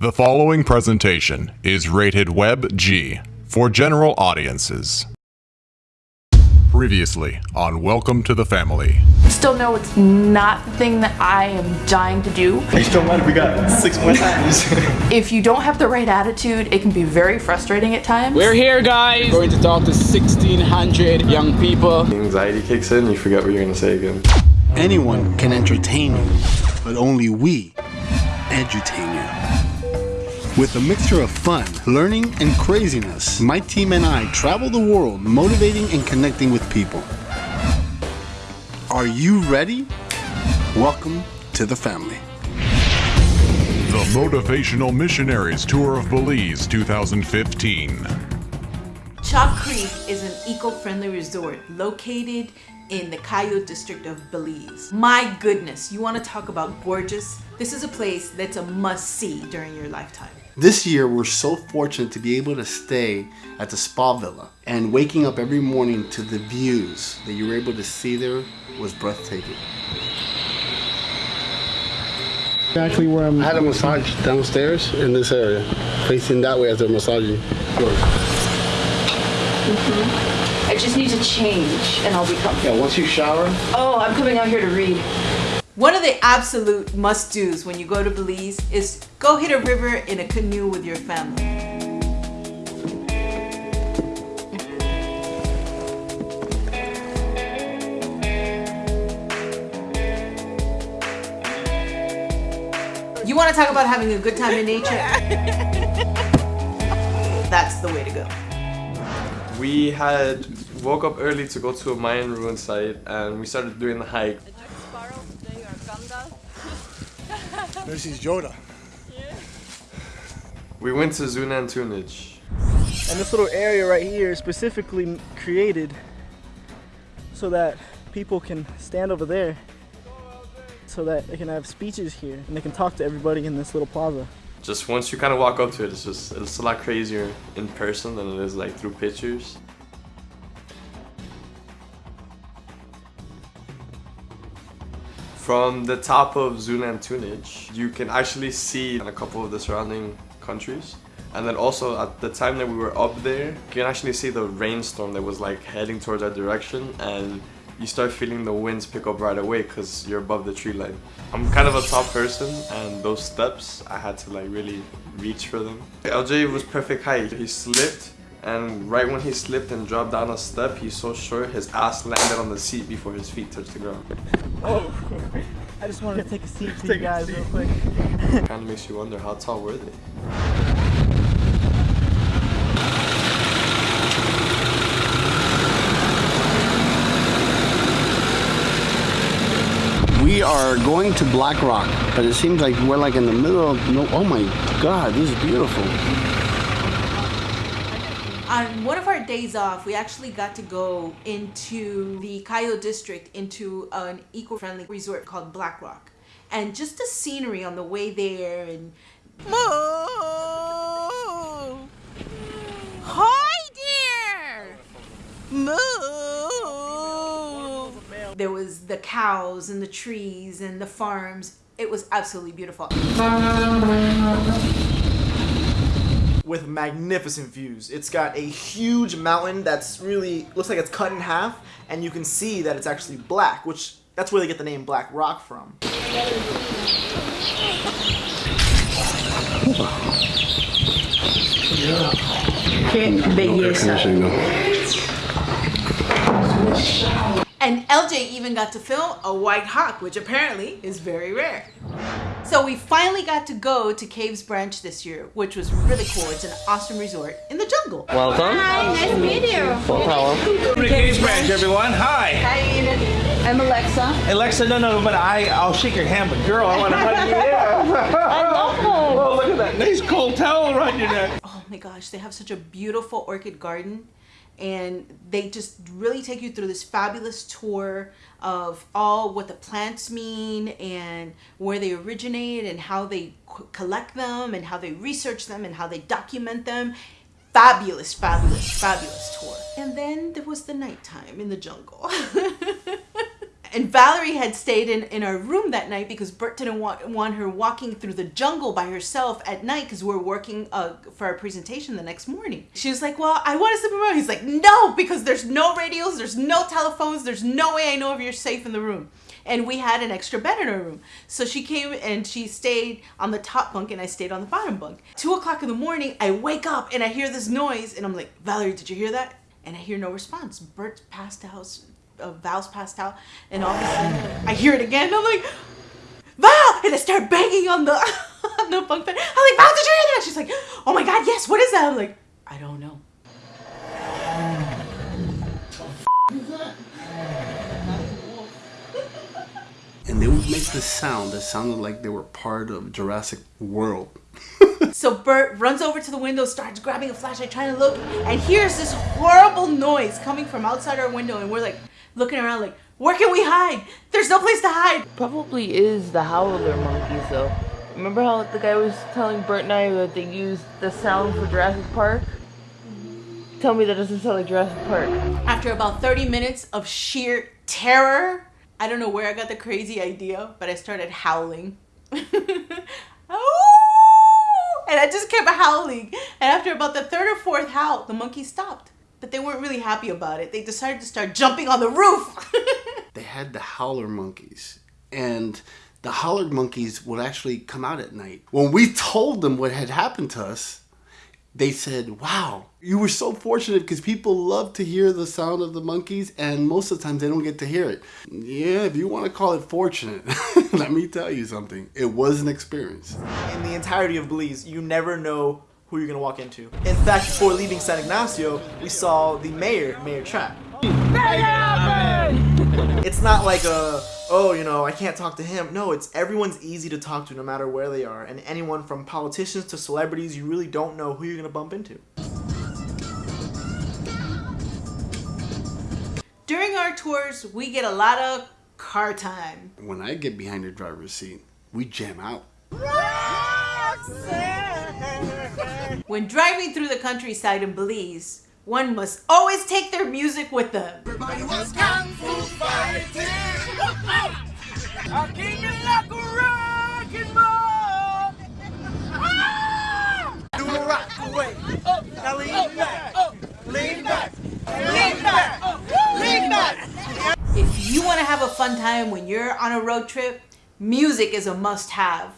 The following presentation is rated Web G for general audiences. Previously on Welcome to the Family. Still know it's not the thing that I am dying to do. You still mind if we got six more times? If you don't have the right attitude, it can be very frustrating at times. We're here, guys. We're going to talk to 1,600 young people. Anxiety kicks in, you forget what you're gonna say again. Anyone can entertain you, but only we edutain you. With a mixture of fun, learning, and craziness, my team and I travel the world motivating and connecting with people. Are you ready? Welcome to the family. The Motivational Missionaries Tour of Belize 2015. Chaa Creek is an eco-friendly resort located in the Cayo district of Belize. My goodness, you want to talk about gorgeous? This is a place that's a must-see during your lifetime. This year, we're so fortunate to be able to stay at the Spa Villa, and waking up every morning to the views that you were able to see there was breathtaking. Actually, where I'm, I had a massage downstairs in this area, facing that way as they're massaging. Mm-hmm. I just need to change and I'll be comfortable. Yeah, once you shower, Oh, I'm coming out here to read. One of the absolute must-dos when you go to Belize is go hit a river in a canoe with your family. You want to talk about having a good time in nature? That's the way to go. We had woke up early to go to a Mayan ruin site and we started doing the hike. This is Yoda. We went to Xunantunich. And this little area right here is specifically created so that people can stand over there so that they can have speeches here and they can talk to everybody in this little plaza. Just once you kind of walk up to it, it's just it's a lot crazier in person than it is like through pictures. From the top of Xunantunich, you can actually see a couple of the surrounding countries. And then also at the time that we were up there, you can actually see the rainstorm that was like heading towards our direction and you start feeling the winds pick up right away because you're above the tree line. I'm kind of a tall person and those steps, I had to like really reach for them. LJ was perfect height. He slipped and right when he slipped and dropped down a step, he's so short, his ass landed on the seat before his feet touched the ground. Oh, I just wanted to take a seat for you guys real quick. Kind of makes you wonder how tall were they? We are going to Black Rock, but it seems like we're like in the middle of no. Oh my God, this is beautiful. On one of our days off, we actually got to go into the Cayo district into an eco-friendly resort called Black Rock. And just the scenery on the way there and Hi there! Moo! There was the cows and the trees and the farms. It was absolutely beautiful. With magnificent views. It's got a huge mountain that's really looks like it's cut in half, and you can see that it's actually black, which that's where they get the name Black Rock from. And LJ even got to film a white hawk, which apparently is very rare. So we finally got to go to Caves Branch this year, which was really cool. It's an awesome resort in the jungle. Welcome. Hi, nice to meet you. No problem. Caves Branch, everyone. Hi. Hi, Edith. I'm Alexa. Alexa, no, no, but I, I'll shake your hand, but girl, I want to hug you. Yeah. I love him. Oh, look at that nice cold towel around your neck. Oh my gosh, they have such a beautiful orchid garden. And they just really take you through this fabulous tour of all what the plants mean and where they originate and how they collect them and how they research them and how they document them. Fabulous, fabulous, fabulous tour. And then there was the nighttime in the jungle. And Valerie had stayed in, in our room that night because Bert didn't want, want her walking through the jungle by herself at night because we're working uh, for our presentation the next morning. She was like, Well, I want to sleep in my room. He's like, No, because there's no radios, there's no telephones, there's no way I know if you're safe in the room. And we had an extra bed in our room. So she came and she stayed on the top bunk and I stayed on the bottom bunk. Two o'clock in the morning, I wake up and I hear this noise and I'm like, Valerie, did you hear that? And I hear no response. Bert passed out uh, Val's passed out, and all of a sudden I hear it again. I'm like, Val, and I start banging on the on the bunk bed. I'm like, Val, did you hear that? She's like, Oh my God, yes. What is that? I'm like, I don't know. And they would make this sound that sounded like they were part of Jurassic World. so Bert runs over to the window, starts grabbing a flashlight, trying to look, and hears this horrible noise coming from outside our window, and we're like looking around like, where can we hide? There's no place to hide. Probably is the howler monkeys though. Remember how the guy was telling Bert and I that they used the sound for Jurassic Park? Tell me that doesn't sound like Jurassic Park. After about 30 minutes of sheer terror, I don't know where I got the crazy idea, but I started howling. oh! And I just kept howling. And after about the third or fourth howl, the monkey stopped. But they weren't really happy about it. They decided to start jumping on the roof. they had the howler monkeys. And the howler monkeys would actually come out at night. When we told them what had happened to us, they said, Wow, you were so fortunate because people love to hear the sound of the monkeys, and most of the times they don't get to hear it. Yeah, if you want to call it fortunate, let me tell you something. It was an experience. In the entirety of Belize, you never know who you're going to walk into. In fact, before leaving San Ignacio, we saw the mayor, Mayor Trapp. It's not like a, oh, you know, I can't talk to him. No, it's everyone's easy to talk to no matter where they are. And anyone from politicians to celebrities, you really don't know who you're going to bump into. During our tours, we get a lot of car time. When I get behind the driver's seat, we jam out. When driving through the countryside in Belize, one must always take their music with them. Everybody was kung fu fighting. I came in like a wrecking ball. Do the rock away. Up, now lean oh, back. Up, lean back. Lean back. Lean back. If you want to have a fun time when you're on a road trip, music is a must-have.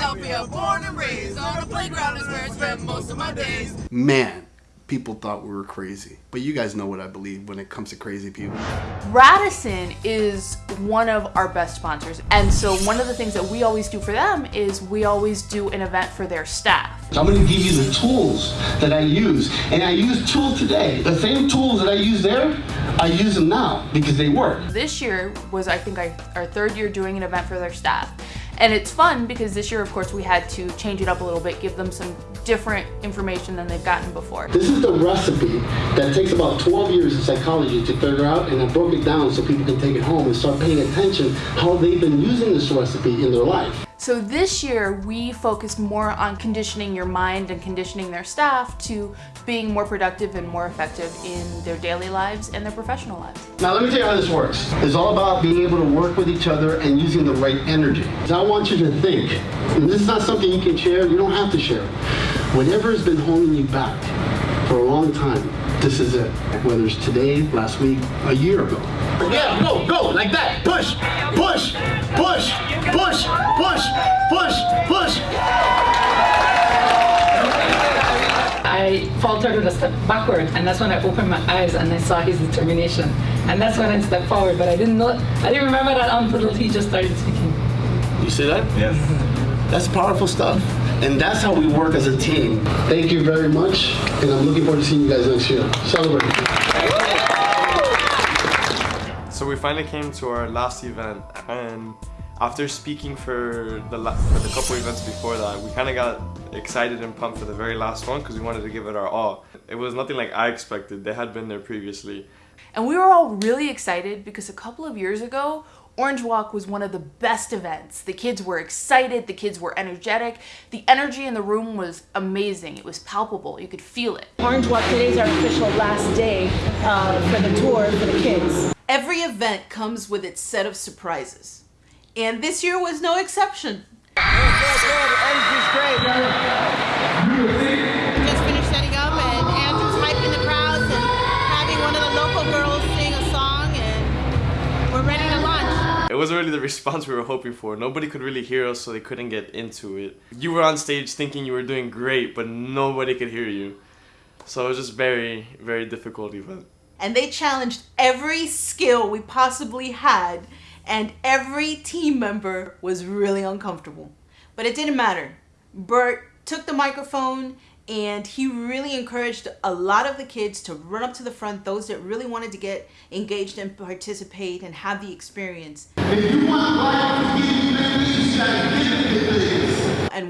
West Philadelphia, born and raised on a playground is where I spend most of my days. Man, people thought we were crazy. But you guys know what I believe when it comes to crazy people. Radisson is one of our best sponsors. And so one of the things that we always do for them is we always do an event for their staff. I'm gonna give you the tools that I use. And I use tools today. The same tools that I use there, I use them now because they work. This year was, I think, our third year doing an event for their staff. And it's fun because this year, of course, we had to change it up a little bit, give them some different information than they've gotten before. This is the recipe that takes about 12 years of psychology to figure out, and I broke it down so people can take it home and start paying attention how they've been using this recipe in their life. So this year we focused more on conditioning your mind and conditioning their staff to being more productive and more effective in their daily lives and their professional lives. Now let me tell you how this works. It's all about being able to work with each other and using the right energy. So I want you to think, and this is not something you can share, you don't have to share. Whatever has been holding you back for a long time, this is it. Whether it's today, last week, a year ago. Yeah, go, go, like that. Push, push, push, push, push, push, push. I faltered and a step backward, and that's when I opened my eyes and I saw his determination. And that's when I stepped forward, but I didn't know, I didn't remember that until he just started speaking. You see that? Yes. That's powerful stuff. And that's how we work as a team. Thank you very much, and I'm looking forward to seeing you guys next year. Celebrate. So we finally came to our last event, and after speaking for the for the couple events before that, we kind of got excited and pumped for the very last one because we wanted to give it our all. It was nothing like I expected. They had been there previously. And we were all really excited because a couple of years ago, Orange Walk was one of the best events. The kids were excited, the kids were energetic, the energy in the room was amazing. It was palpable, you could feel it. Orange Walk today is our official last day uh, for the tour for the kids. Every event comes with its set of surprises. And this year was no exception. Just finished setting up and Andrew's hyping the crowds and having one of the local girls sing a song and we're ready to launch. It wasn't really the response we were hoping for. Nobody could really hear us, so they couldn't get into it. You were on stage thinking you were doing great, but nobody could hear you. So it was just very, very difficult event. And they challenged every skill we possibly had, and every team member was really uncomfortable. But it didn't matter. Bert took the microphone and he really encouraged a lot of the kids to run up to the front, those that really wanted to get engaged and participate and have the experience.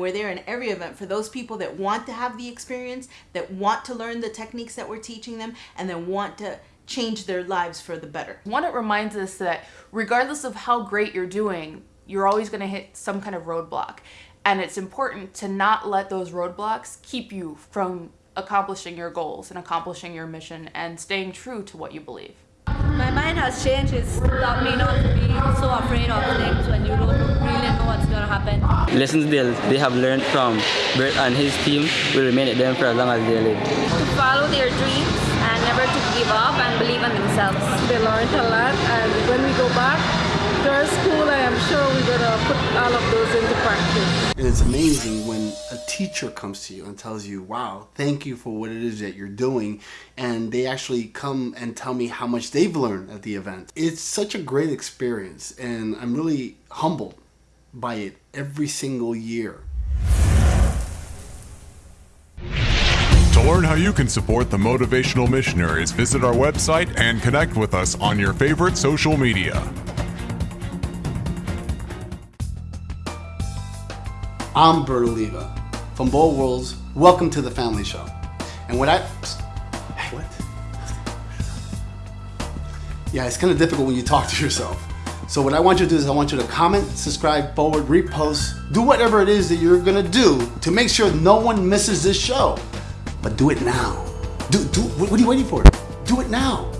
And we're there in every event for those people that want to have the experience, that want to learn the techniques that we're teaching them, and then want to change their lives for the better. One, it reminds us that regardless of how great you're doing, you're always going to hit some kind of roadblock. And it's important to not let those roadblocks keep you from accomplishing your goals and accomplishing your mission and staying true to what you believe. My mind has changed. It's taught me not to be so afraid of things when you don't really know what's going to happen. Lessons they, they have learned from Bert and his team will remain with them for as long as they live. To follow their dreams and never to give up and believe in themselves. They learned a lot and when we go back to our school, I am sure we're going to put all of those into practice. And it's amazing when a teacher comes to you and tells you, wow, thank you for what it is that you're doing. And they actually come and tell me how much they've learned at the event. It's such a great experience and I'm really humbled by it every single year. To learn how you can support the Motivational Missionaries, visit our website and connect with us on your favorite social media. I'm Bert Oliva from Bold Worlds. Welcome to the Family Show. And what I. What? Yeah, it's kind of difficult when you talk to yourself. So, what I want you to do is, I want you to comment, subscribe, forward, repost, do whatever it is that you're gonna do to make sure no one misses this show. But do it now. Do, do, what are you waiting for? Do it now.